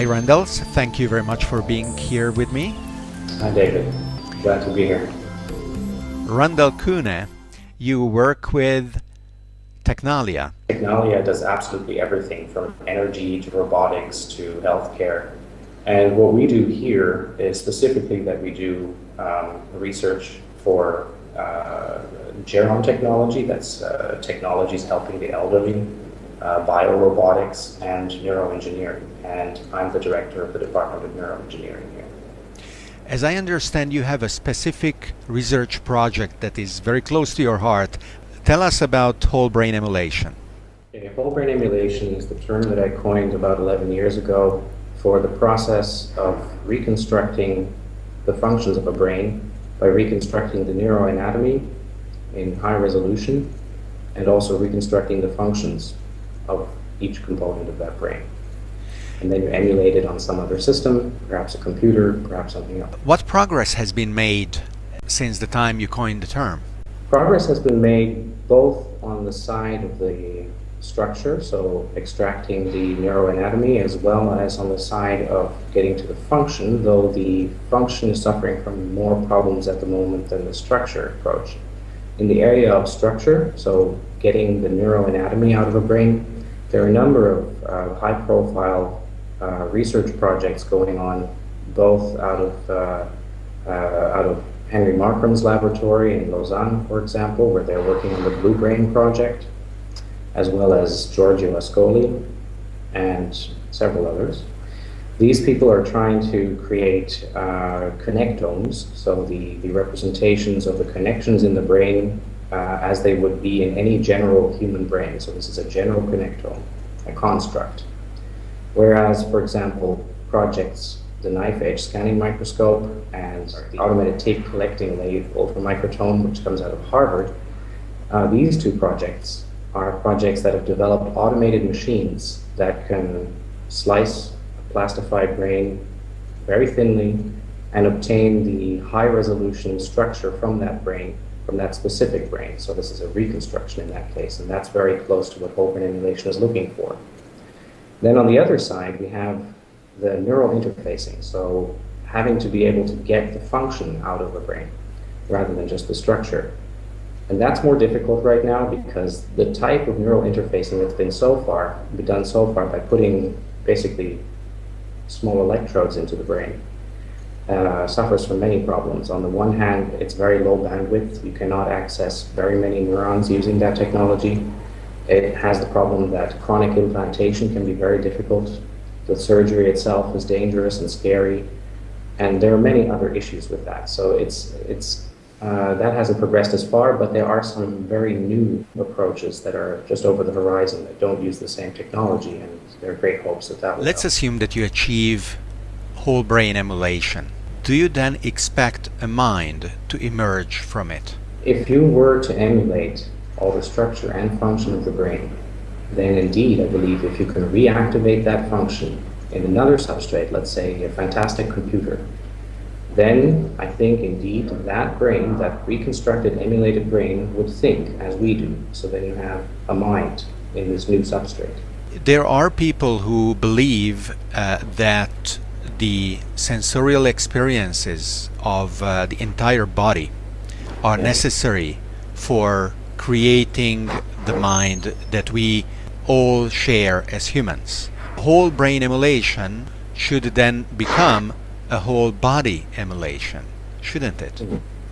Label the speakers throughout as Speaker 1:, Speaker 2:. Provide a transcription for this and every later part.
Speaker 1: Hi, Randals. Thank you very much for being here with me.
Speaker 2: Hi, David. Glad to be here.
Speaker 1: Randal Koene, you work with Tecnalia.
Speaker 2: Tecnalia does absolutely everything from energy to robotics to healthcare. And what we do here is specifically that we do um, research for uh, gerontechnology, that's uh, technologies helping the elderly, uh, biorobotics, and neuroengineering. And I'm the director of the Department of Neuroengineering here.
Speaker 1: As I understand, you have a specific research project that is very close to your heart. Tell us about whole brain emulation.
Speaker 2: Okay, whole brain emulation is the term that I coined about 11 years ago for the process of reconstructing the functions of a brain by reconstructing the neuroanatomy in high resolution and also reconstructing the functions of each component of that brain. And then you emulate it on some other system, perhaps a computer, perhaps something else.
Speaker 1: What progress has been made since the time you coined the term?
Speaker 2: Progress has been made both on the side of the structure, so extracting the neuroanatomy, as well as on the side of getting to the function, though the function is suffering from more problems at the moment than the structure approach. In the area of structure, so getting the neuroanatomy out of a brain, there are a number of uh, high-profile uh, research projects going on, both out of uh, uh out of Henry Markram's laboratory in Lausanne, for example, where they're working on the Blue Brain project, as well as Giorgio Ascoli and several others. These people are trying to create uh, connectomes, so the, the representations of the connections in the brain uh, as they would be in any general human brain. So this is a general connectome, a construct. Whereas, for example, projects, the knife edge scanning microscope and the automated tape collecting lathe ultramicrotome, which comes out of Harvard, uh, these two projects are projects that have developed automated machines that can slice a plastified brain very thinly and obtain the high resolution structure from that brain, from that specific brain. So this is a reconstruction in that case, and that's very close to what brain emulation is looking for. Then on the other side, we have the neural interfacing. So having to be able to get the function out of the brain rather than just the structure. And that's more difficult right now because the type of neural interfacing that's been so far, been done so far by putting basically small electrodes into the brain, uh, suffers from many problems. On the one hand, it's very low bandwidth. You cannot access very many neurons using that technology. It has the problem that chronic implantation can be very difficult. The surgery itself is dangerous and scary. And there are many other issues with that. So it's, it's uh, that hasn't progressed as far, but there are some very new approaches that are just over the horizon that don't use the same technology, and there are great hopes that that will
Speaker 1: Let's
Speaker 2: help.
Speaker 1: assume that you achieve whole brain emulation. Do you then expect a mind to emerge from it?
Speaker 2: If you were to emulate all the structure and function of the brain, then indeed, I believe if you can reactivate that function in another substrate, let's say a fantastic computer, then I think indeed that brain, that reconstructed, emulated brain, would think as we do. So then you have a mind in this new substrate.
Speaker 1: There are people who believe uh, that the sensorial experiences of uh, the entire body are necessary for creating the mind that we all share as humans. Whole brain emulation should then become a whole body emulation, shouldn't it?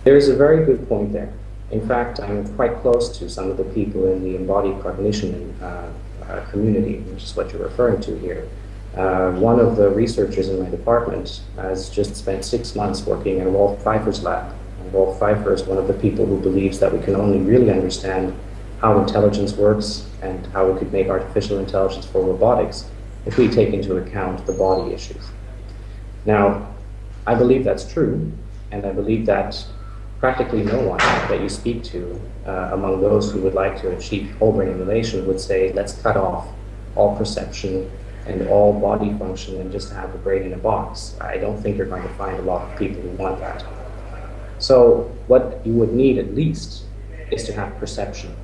Speaker 2: There is a very good point there. In fact, I'm quite close to some of the people in the embodied cognition uh, uh, community, which is what you're referring to here. Uh, one of the researchers in my department has just spent six months working in Rolf Pfeifer's lab. And Rolf Pfeifer is one of the people who believes that we can only really understand how intelligence works and how we could make artificial intelligence for robotics if we take into account the body issues. Now, I believe that's true, and I believe that practically no one that you speak to uh, among those who would like to achieve whole brain emulation would say, let's cut off all perception and all body function and just have the brain in a box. I don't think you're going to find a lot of people who want that. So what you would need at least is to have perception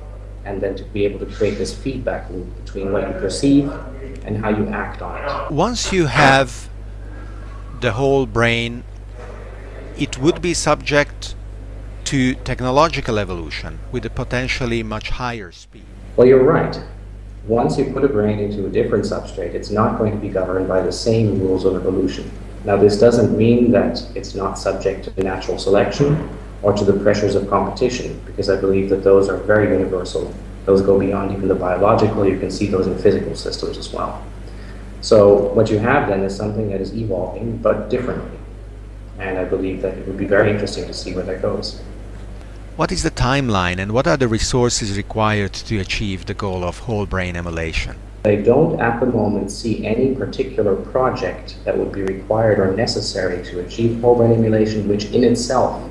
Speaker 2: and then to be able to create this feedback loop between what you perceive and how you act on it.
Speaker 1: Once you have the whole brain, it would be subject to technological evolution with a potentially much higher speed.
Speaker 2: Well, you're right. Once you put a brain into a different substrate, it's not going to be governed by the same rules of evolution. Now, this doesn't mean that it's not subject to natural selection or to the pressures of competition, because I believe that those are very universal. Those go beyond even the biological. You can see those in physical systems as well. So what you have then is something that is evolving, but differently. And I believe that it would be very interesting to see where that goes.
Speaker 1: What is the timeline and what are the resources required to achieve the goal of whole brain emulation?
Speaker 2: I don't at the moment see any particular project that would be required or necessary to achieve whole brain emulation, which in itself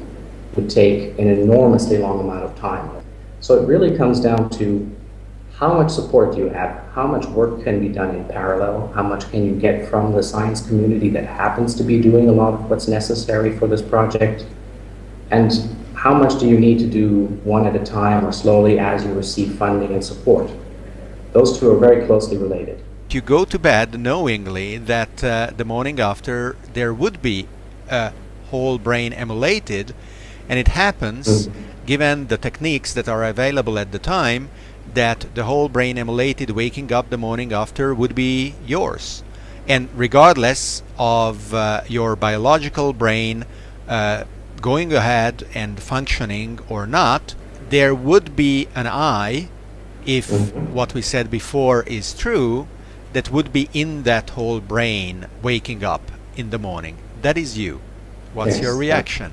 Speaker 2: would take an enormously long amount of time. So it really comes down to how much support do you have? How much work can be done in parallel? How much can you get from the science community that happens to be doing a lot of what's necessary for this project? And how much do you need to do one at a time or slowly as you receive funding and support? Those two are very closely related.
Speaker 1: You go to bed knowingly that uh, the morning after there would be a whole brain emulated, and it happens, mm -hmm. given the techniques that are available at the time, that the whole brain emulated waking up the morning after would be yours. And regardless of uh, your biological brain uh, going ahead and functioning or not, there would be an I if what we said before is true, that would be in that whole brain waking up in the morning. That is you. What's yes. your reaction?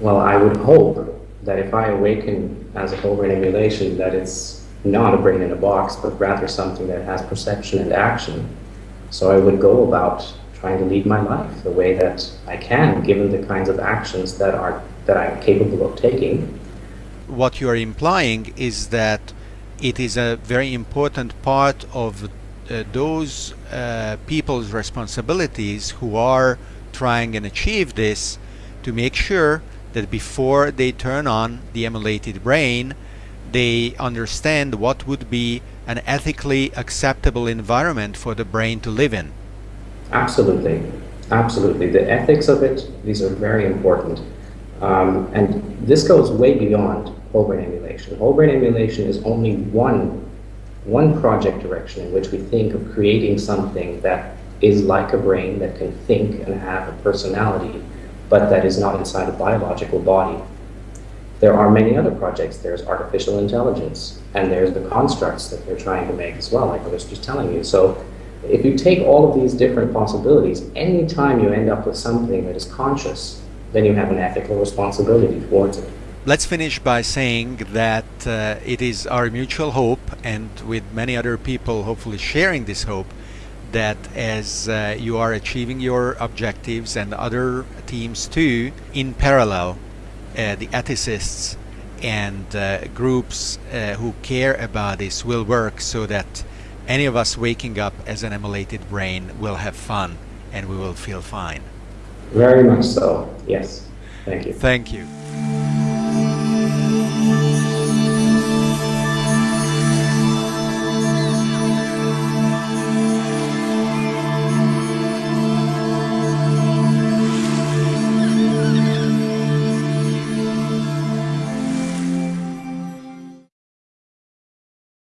Speaker 2: Well, I would hope that if I awaken as a whole brain emulation, that it's not a brain in a box, but rather something that has perception and action. So I would go about trying to lead my life the way that I can, given the kinds of actions that are that I'm capable of taking
Speaker 1: what you are implying is that it is a very important part of uh, those uh, people's responsibilities who are trying and achieve this to make sure that before they turn on the emulated brain they understand what would be an ethically acceptable environment for the brain to live in.
Speaker 2: Absolutely. Absolutely. The ethics of it, these are very important. Um, and this goes way beyond whole brain emulation. Whole brain emulation is only one, one project direction in which we think of creating something that is like a brain that can think and have a personality, but that is not inside a biological body. There are many other projects. There's artificial intelligence, and there's the constructs that they're trying to make as well, like I was just telling you. So if you take all of these different possibilities, anytime you end up with something that is conscious, then you have an ethical responsibility towards it.
Speaker 1: Let's finish by saying that uh, it is our mutual hope, and with many other people hopefully sharing this hope, that as uh, you are achieving your objectives and other teams too, in parallel, uh, the ethicists and uh, groups uh, who care about this will work so that any of us waking up as an emulated brain will have fun and we will feel fine.
Speaker 2: Very much so, yes. Thank you.
Speaker 1: Thank you.